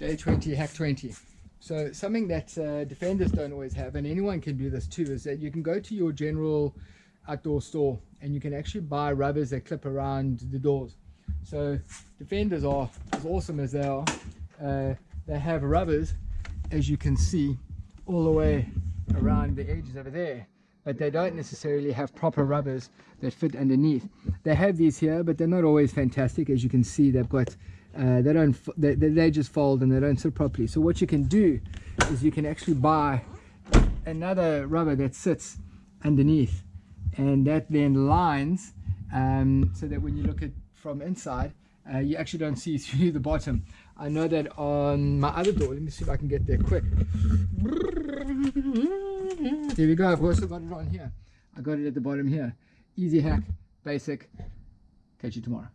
day 20 hack 20 so something that uh, defenders don't always have and anyone can do this too is that you can go to your general outdoor store and you can actually buy rubbers that clip around the doors. So defenders are as awesome as they are. Uh, they have rubbers as you can see all the way around the edges over there but they don't necessarily have proper rubbers that fit underneath. They have these here but they're not always fantastic. As you can see they've got uh, they don't they, they just fold and they don't sit properly. So what you can do is you can actually buy another rubber that sits underneath and that then lines um, so that when you look at from inside uh, you actually don't see through the bottom. I know that on my other door let me see if I can get there quick. Here we go I've also got it on here. I got it at the bottom here. Easy hack basic. Catch you tomorrow